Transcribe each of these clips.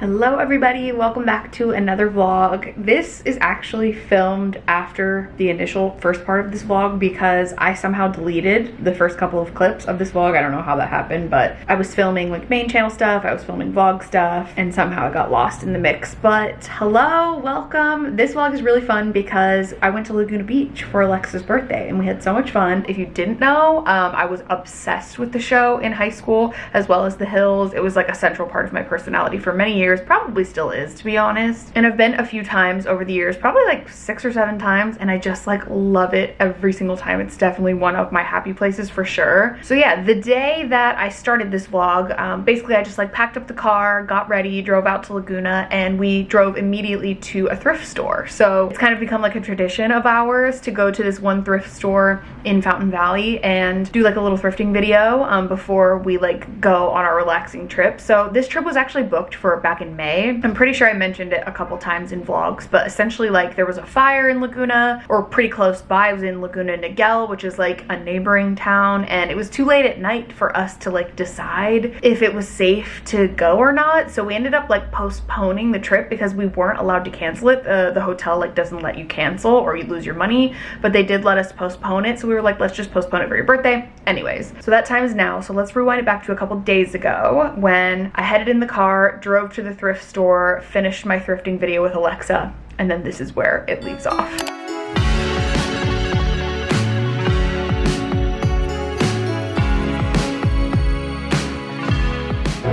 Hello everybody, welcome back to another vlog. This is actually filmed after the initial first part of this vlog because I somehow deleted the first couple of clips of this vlog. I don't know how that happened, but I was filming like main channel stuff, I was filming vlog stuff, and somehow I got lost in the mix. But hello, welcome. This vlog is really fun because I went to Laguna Beach for Alexa's birthday and we had so much fun. If you didn't know, um, I was obsessed with the show in high school as well as The Hills. It was like a central part of my personality for many years years, probably still is to be honest. And I've been a few times over the years, probably like six or seven times, and I just like love it every single time. It's definitely one of my happy places for sure. So yeah, the day that I started this vlog, um, basically I just like packed up the car, got ready, drove out to Laguna, and we drove immediately to a thrift store. So it's kind of become like a tradition of ours to go to this one thrift store in Fountain Valley and do like a little thrifting video um, before we like go on our relaxing trip. So this trip was actually booked for back in May. I'm pretty sure I mentioned it a couple times in vlogs, but essentially like there was a fire in Laguna or pretty close by. I was in Laguna Niguel, which is like a neighboring town, and it was too late at night for us to like decide if it was safe to go or not. So we ended up like postponing the trip because we weren't allowed to cancel it. Uh, the hotel like doesn't let you cancel or you lose your money, but they did let us postpone it. So we were like, let's just postpone it for your birthday. Anyways, so that time is now. So let's rewind it back to a couple days ago when I headed in the car, drove to the the thrift store, finished my thrifting video with Alexa, and then this is where it leaves off.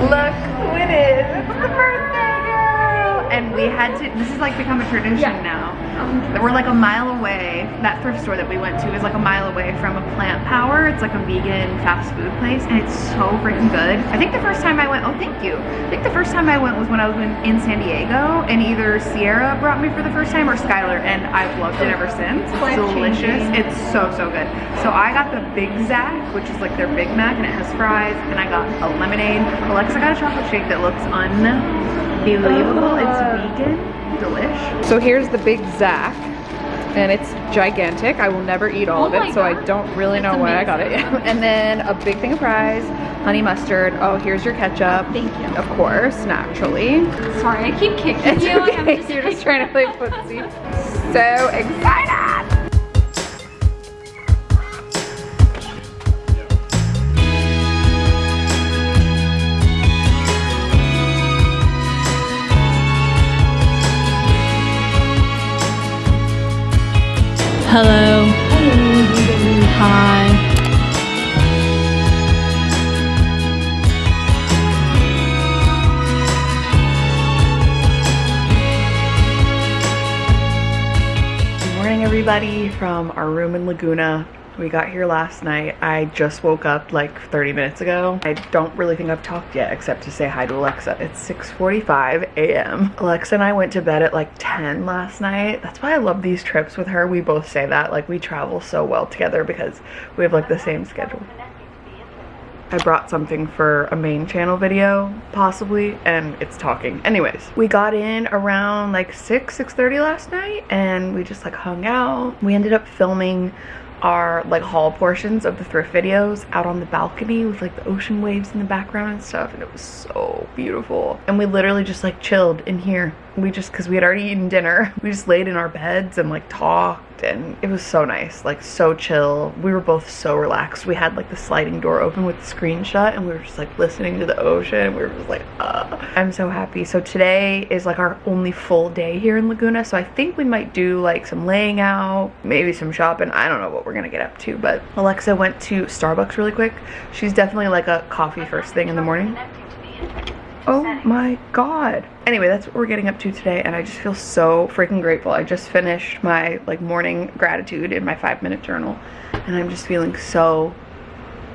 Look who it is, it's the birthday girl! And we had to, this is like become a tradition yeah. now we're like a mile away. That thrift store that we went to is like a mile away from a Plant Power. It's like a vegan fast food place and it's so freaking good. I think the first time I went, oh thank you. I think the first time I went was when I was in, in San Diego and either Sierra brought me for the first time or Skylar and I've loved it ever since. It's delicious. It's so, so good. So I got the Big Zac, which is like their Big Mac and it has fries and I got a lemonade. Alexa got a chocolate shake that looks unbelievable. It's vegan delish. So here's the Big Zac and it's gigantic. I will never eat all oh of it, so I don't really know why I got it. and then a big thing of fries, honey mustard. Oh, here's your ketchup. Oh, thank you. Of course, naturally. Sorry, I keep kicking it's you. Okay. Just You're just trying to play footsie. So excited! Hello. Hi. Good morning everybody from our room in Laguna. We got here last night. I just woke up like 30 minutes ago. I don't really think I've talked yet except to say hi to Alexa. It's 6.45 a.m. Alexa and I went to bed at like 10 last night. That's why I love these trips with her. We both say that. Like we travel so well together because we have like the same schedule. I brought something for a main channel video, possibly, and it's talking. Anyways, we got in around like 6, 6.30 last night, and we just like hung out. We ended up filming our like haul portions of the thrift videos out on the balcony with like the ocean waves in the background and stuff and it was so beautiful. And we literally just like chilled in here we just because we had already eaten dinner we just laid in our beds and like talked and it was so nice like so chill. We were both so relaxed. We had like the sliding door open with the screen shut and we were just like listening to the ocean. We were just like uh. i'm so happy. So today is like our only full day here in laguna so i think we might do like some laying out maybe some shopping. I don't know what we're gonna get up to but alexa went to starbucks really quick. She's definitely like a coffee first thing in the morning Oh my god. Anyway, that's what we're getting up to today and I just feel so freaking grateful. I just finished my like morning gratitude in my five minute journal and I'm just feeling so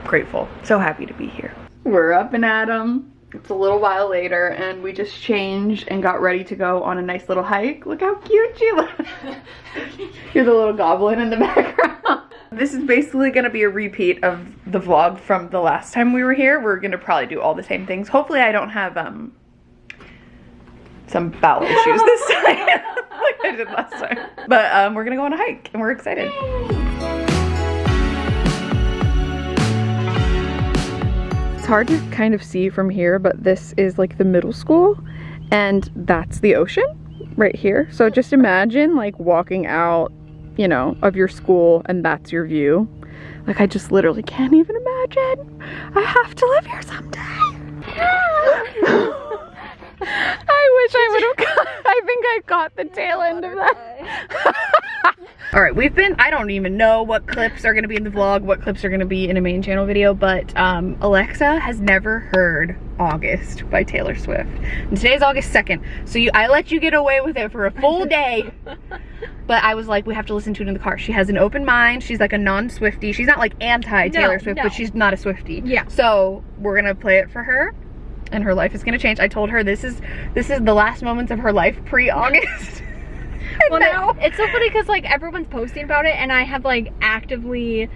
grateful. So happy to be here. We're up and at 'em. It's a little while later and we just changed and got ready to go on a nice little hike. Look how cute you look. You're the little goblin in the background. This is basically going to be a repeat of the vlog from the last time we were here. We're going to probably do all the same things. Hopefully I don't have um some bowel issues this time like I did last time. But um, we're going to go on a hike and we're excited. It's hard to kind of see from here, but this is like the middle school and that's the ocean right here. So just imagine like walking out, you know, of your school and that's your view. Like I just literally can't even imagine. I have to live here someday. I wish I would have got, I think I caught the tail end of that. All right, we've been, I don't even know what clips are gonna be in the vlog, what clips are gonna be in a main channel video, but um, Alexa has never heard August by Taylor Swift. And today's August 2nd, so you, I let you get away with it for a full day. but I was like, we have to listen to it in the car. She has an open mind. She's like a non-Swifty. She's not like anti-Taylor No, Swift, no. but she's not a Swifty. Yeah. So we're gonna play it for her and her life is gonna change. I told her this is this is the last moments of her life pre-August. and Well, now it- it's so funny because like everyone's posting about it, and I have like actively.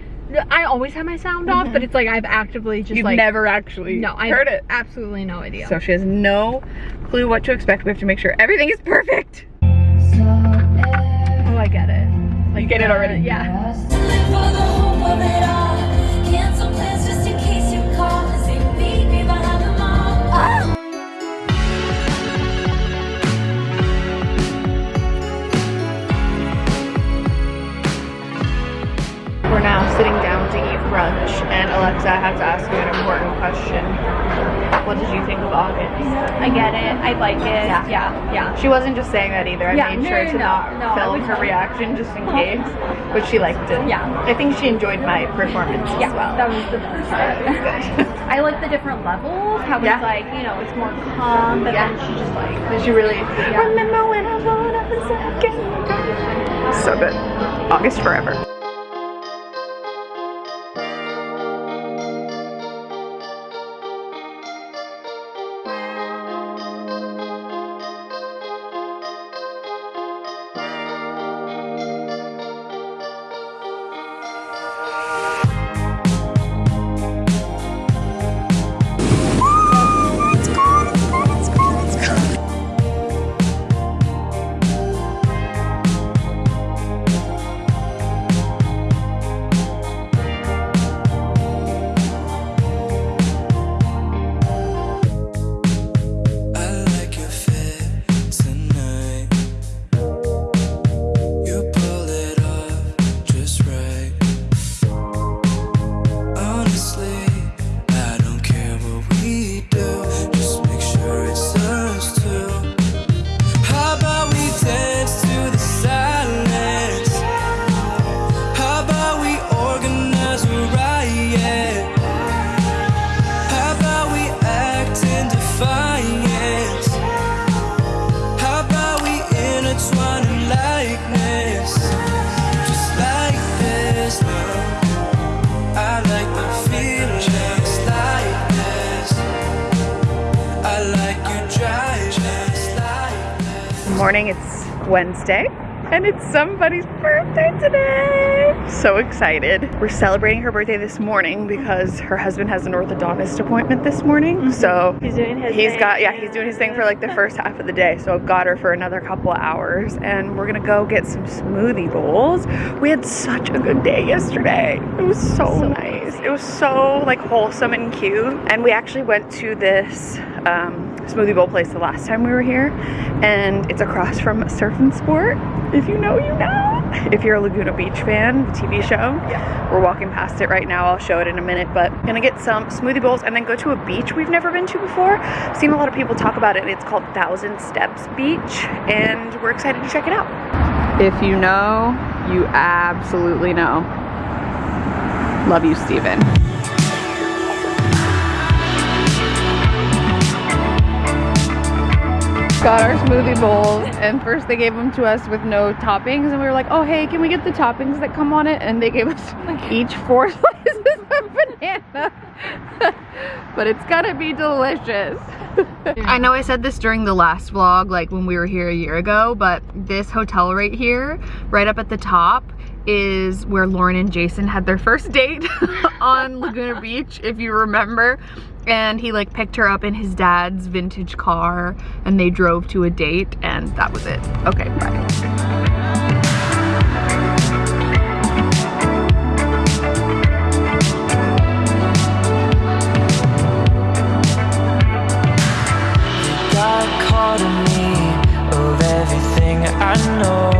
I always have my sound off, but mm-hmm. it's like I've actively just you've like never actually no, I heard it. Absolutely no idea. So she has no clue what to expect. We have to make sure everything is perfect. oh, I get it. Like, You get it already? Yeah. And Alexa, I have to ask you an important question. What did you think of August? I get it. I like it. Yeah. Yeah. Yeah. She wasn't just saying that either. I Yeah, made no, sure no, to no, not no, film her reaction just in uh-huh. case, but she liked it. Yeah. I think she enjoyed my performance Yeah, as well. that was the first thing. I like the different levels, how Yeah. it's like, you know, it's more calm, but Yeah. then she just like, Did she really? Yeah. Remember when I was a second? So good. August forever. Morning, it's Wednesday. And it's somebody's birthday today. So excited. We're celebrating her birthday this morning because her husband has an orthodontist appointment this morning. Mm-hmm. So He's doing his He's thing. got yeah, he's doing his thing for like the first half of the day. So I've got her for another couple hours and we're gonna go get some smoothie bowls. We had such a good day yesterday. It was so, nice. It was so like wholesome and cute. And we actually went to this um, smoothie bowl place the last time we were here and it's across from Surf and Sport. If you know, you know. If you're a Laguna Beach fan, the TV show, yeah. we're walking past it right now. I'll show it in a minute, but gonna get some smoothie bowls and then go to a beach we've never been to before. Seen a lot of people talk about it. It's called Thousand Steps Beach, and we're excited to check it out. If you know, you absolutely know. Love you, Stephen. Got our smoothie bowls and first they gave them to us with no toppings and we were like oh hey can we get the toppings that come on it? And they gave us oh like each four slices of banana. But it's gonna be delicious. I know I said this during the last vlog like when we were here a year ago but this hotel right here right up at the top is where Lauren and Jason had their first date on Laguna Beach if you remember and he like picked her up in his dad's vintage car and they drove to a date and that was it. Okay, bye. Caught know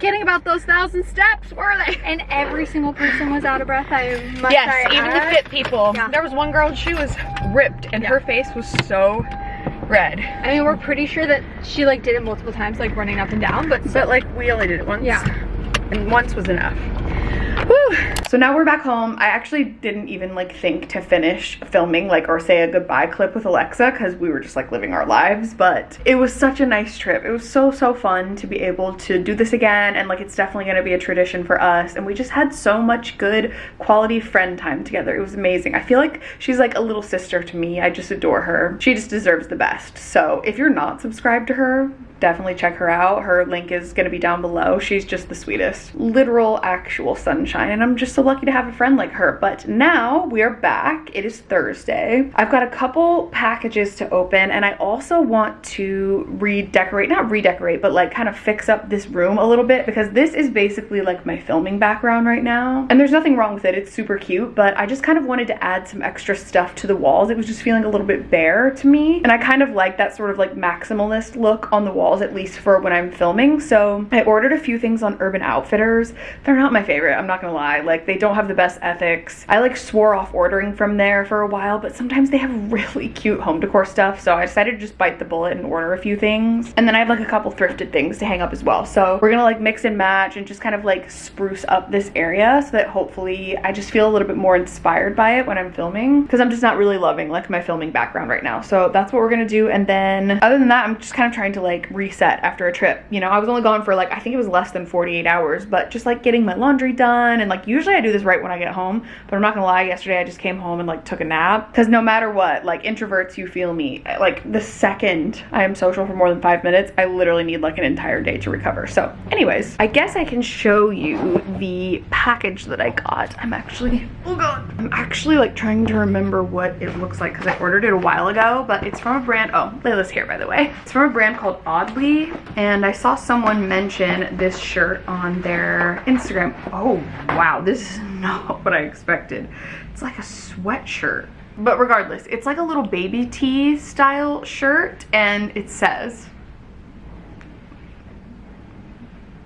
kidding about those thousand steps, were they? And every single person was out of breath. I must Yes, say, even the fit people. Yeah. There was one girl, she was ripped and her face was so red. I mean, we're pretty sure that she like did it multiple times, like running up and down, but But like we only did it once. Yeah. And once was enough. So now we're back home. I actually didn't even like think to finish filming like or say a goodbye clip with Alexa because we were just like living our lives. But it was such a nice trip. It was so so fun to be able to do this again and like it's definitely gonna be a tradition for us. And we just had so much good quality friend time together. It was amazing. I feel like she's like a little sister to me. I just adore her. She just deserves the best. So if you're not subscribed to her, definitely check her out. Her link is going to be down below. She's just the sweetest, literal, actual sunshine. And I'm just so lucky to have a friend like her. But now we are back. It is Thursday. I've got a couple packages to open, and I also want to redecorate, not redecorate, but like kind of fix up this room a little bit because this is basically like my filming background right now. And there's nothing wrong with it. It's super cute, but I just kind of wanted to add some extra stuff to the walls. It was just feeling a little bit bare to me. And I kind of like that sort of like maximalist look on the walls, at least for when I'm filming. So I ordered a few things on Urban Outfitters. They're not my favorite, I'm not gonna lie. Like they don't have the best ethics. I like swore off ordering from there for a while, but sometimes they have really cute home decor stuff. So I decided to just bite the bullet and order a few things. And then I have like a couple thrifted things to hang up as well. So we're gonna like mix and match and just kind of like spruce up this area so that hopefully I just feel a little bit more inspired by it when I'm filming because I'm just not really loving like my filming background right now. So that's what we're gonna do. And then other than that, I'm just kind of trying to like reset after a trip. You know, I was only gone for like, I think it was less than 48 hours, but just like getting my laundry done. And like usually I do this right when I get home, but I'm not gonna lie, yesterday I just came home and like took a nap because no matter what, like introverts, you feel me. Like the second I am social for more than five minutes, I literally need like an entire day to recover. So anyways, I guess I can show you the package that I got. I'm actually, oh god, I'm actually like trying to remember what it looks like because I ordered it a while ago, but it's from a brand, oh, Layla's here by the way. It's from a brand called Oddly, and I saw someone mention this shirt on their Instagram. Oh, wow, this is not what I expected. It's like a sweatshirt. But regardless, it's like a little baby tee style shirt, and it says,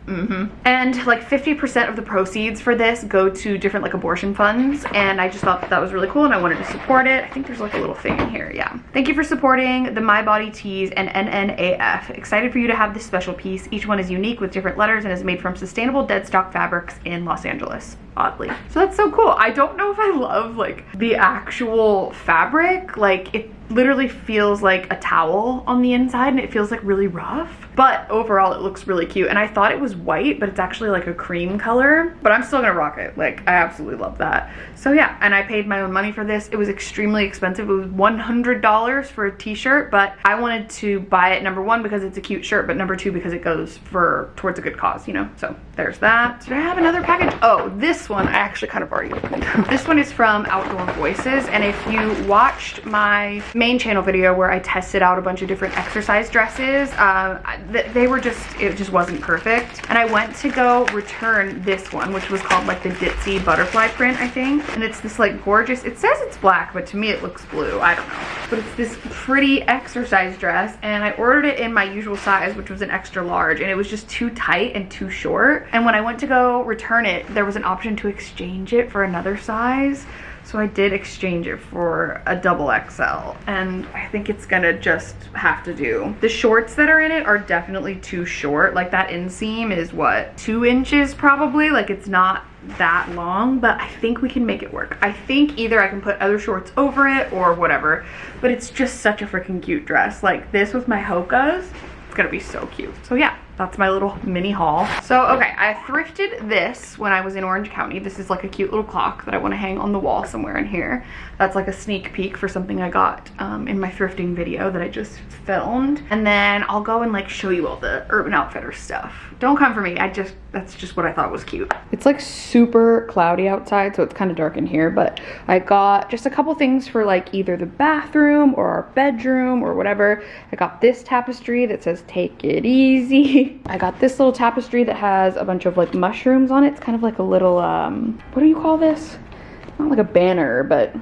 hmm And like 50% of the proceeds for this go to different like abortion funds. And I just thought that, that was really cool and I wanted to support it. I think there's like a little thing in here. Yeah. Thank you for supporting the My Body Tees and NNAF. Excited for you to have this special piece. Each one is unique with different letters and is made from sustainable dead stock fabrics in Los Angeles. Oddly. So that's so cool. I don't know if I love like the actual fabric. Like it literally feels like a towel on the inside and it feels like really rough. But overall it looks really cute. And I thought it was white, but it's actually like a cream color. But I'm still gonna rock it. Like I absolutely love that. So yeah, and I paid my own money for this. It was extremely expensive. It was $100 for a t-shirt, but I wanted to buy it number one because it's a cute shirt, but number two because it goes for towards a good cause, you know? So there's that. Did I have another package? Oh, this one I actually kind of already opened. this one is from Outdoor Voices. And if you watched my main channel video where I tested out a bunch of different exercise dresses, um, they were just, it just wasn't perfect. And I went to go return this one, which was called like the Ditzy butterfly print, I think. And it's this like gorgeous, it says it's black, but to me it looks blue. I don't know. But it's this pretty exercise dress and I ordered it in my usual size, which was an extra large. And it was just too tight and too short. And when I went to go return it, there was an option to exchange it for another size. So I did exchange it for a double XL and I think it's gonna just have to do. The shorts that are in it are definitely too short. Like that inseam is what, two inches probably? Like it's not that long, but I think we can make it work. I think either I can put other shorts over it or whatever, but it's just such a freaking cute dress. Like this with my Hoka's, it's gonna be so cute. So yeah, that's my little mini haul. So, okay, I thrifted this when I was in Orange County. This is like a cute little clock that I want to hang on the wall somewhere in here. That's like a sneak peek for something I got um, in my thrifting video that I just filmed. And then I'll go and like show you all the Urban Outfitters stuff. Don't come for me. I just, that's just what I thought was cute. It's like super cloudy outside, so it's kind of dark in here, but I got just a couple things for like either the bathroom or our bedroom or whatever. I got this tapestry that says take it easy. I got this little tapestry that has a bunch of like mushrooms on it. It's kind of like a little, um, what do you call this? Not like a banner, but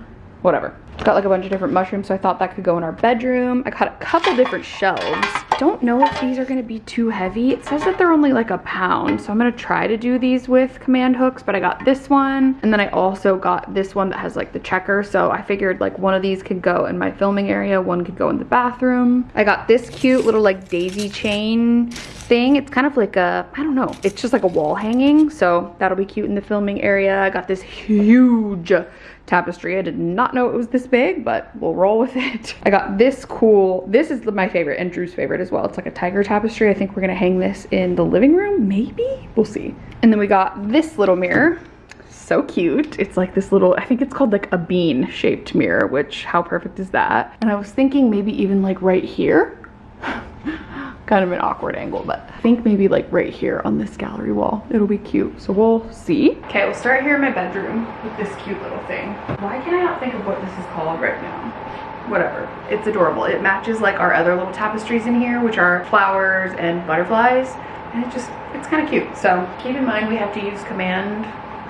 whatever. It's got like a bunch of different mushrooms, so I thought that could go in our bedroom. I got a couple different shelves. Don't know if these are gonna be too heavy. It says that they're only like a pound, so I'm gonna try to do these with command hooks, but I got this one, and then I also got this one that has like the checker, so I figured like one of these could go in my filming area, one could go in the bathroom. I got this cute little like daisy chain thing. It's kind of like a, I don't know, it's just like a wall hanging, so that'll be cute in the filming area. I got this huge tapestry. I did not know it was this big, but we'll roll with it. I got this cool, this is my favorite and Drew's favorite as well. It's like a tiger tapestry. I think we're gonna hang this in the living room, maybe? We'll see. And then we got this little mirror. So cute. It's like this little, I think it's called like a bean shaped mirror, which how perfect is that? And I was thinking maybe even like right here. kind of an awkward angle, but I think maybe like right here on this gallery wall, it'll be cute. So we'll see. Okay, we'll start here in my bedroom with this cute little thing. Why can I not think of what this is called right now? Whatever, it's adorable. It matches like our other little tapestries in here, which are flowers and butterflies. And it just, it's kind of cute. So keep in mind we have to use command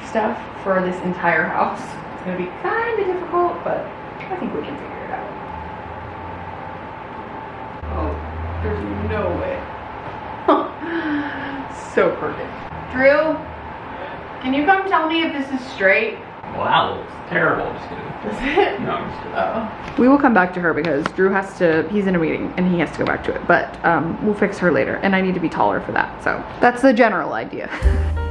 stuff for this entire house. It's gonna be kind of difficult, but I think we can figure it out. Oh, there's no way. so perfect. Drew, can you come tell me if this is straight? Wow, looks terrible. Just kidding. Is it? No, I'm just kidding. Oh. We will come back to her because Drew has to, he's in a meeting and he has to go back to it. But um, we'll fix her later and I need to be taller for that. So that's the general idea.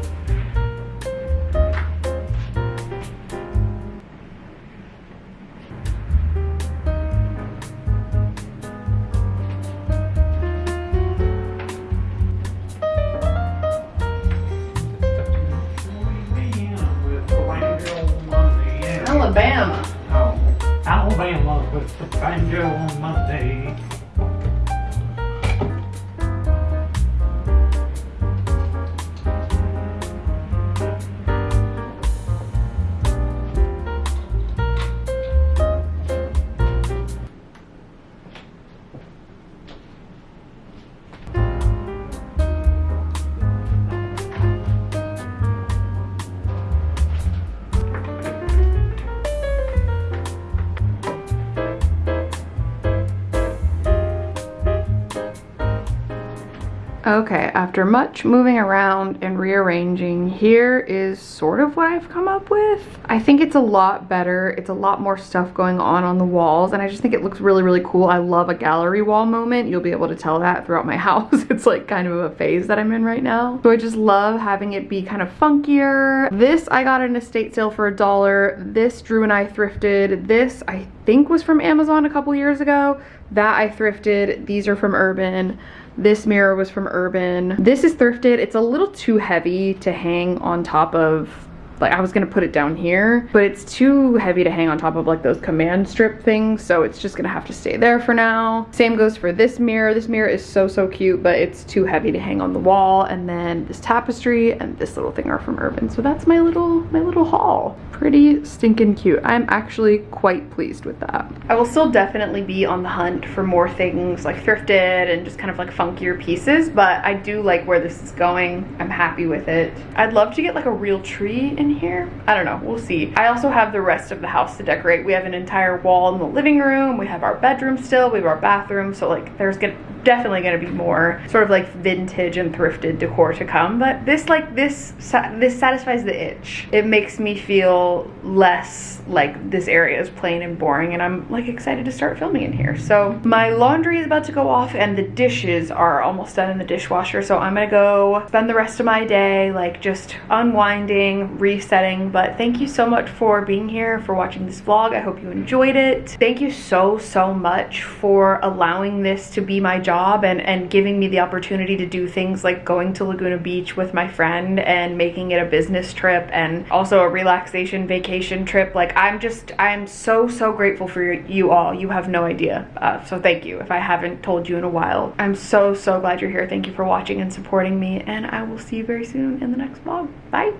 Alabama. Oh, Alabama with the banjo on Monday. Okay, after much moving around and rearranging, here is sort of what I've come up with. I think it's a lot better. It's a lot more stuff going on on the walls and I just think it looks really, really cool. I love a gallery wall moment. You'll be able to tell that throughout my house. it's like kind of a phase that I'm in right now. So I just love having it be kind of funkier. This I got an estate sale for a dollar. This Drew and I thrifted. This I think was from Amazon a couple years ago. That I thrifted. These are from Urban. This mirror was from Urban. This is thrifted. It's a little too heavy to hang on top of like I was gonna put it down here, but it's too heavy to hang on top of like those command strip things, so it's just gonna have to stay there for now. Same goes for this mirror. This mirror is so, so cute, but it's too heavy to hang on the wall. And then this tapestry and this little thing are from Urban. So that's my little, my little haul. Pretty stinking cute. I'm actually quite pleased with that. I will still definitely be on the hunt for more things like thrifted and just kind of like funkier pieces, but I do like where this is going. I'm happy with it. I'd love to get like a real tree in here. I don't know, we'll see. I also have the rest of the house to decorate. We have an entire wall in the living room. We have our bedroom still, we have our bathroom. So like there's gonna, definitely gonna be more sort of like vintage and thrifted decor to come. But this like, this, this satisfies the itch. It makes me feel less like this area is plain and boring and I'm like excited to start filming in here. So my laundry is about to go off and the dishes are almost done in the dishwasher. So I'm gonna go spend the rest of my day like just unwinding, resetting. But thank you so much for being here, for watching this vlog. I hope you enjoyed it. Thank you so, so much for allowing this to be my job and, and giving me the opportunity to do things like going to Laguna Beach with my friend and making it a business trip and also a relaxation vacation trip. Like I'm just, I'm so, so grateful for you all. You have no idea. Uh, so thank you if I haven't told you in a while. I'm so, so glad you're here. Thank you for watching and supporting me and I will see you very soon in the next vlog. Bye.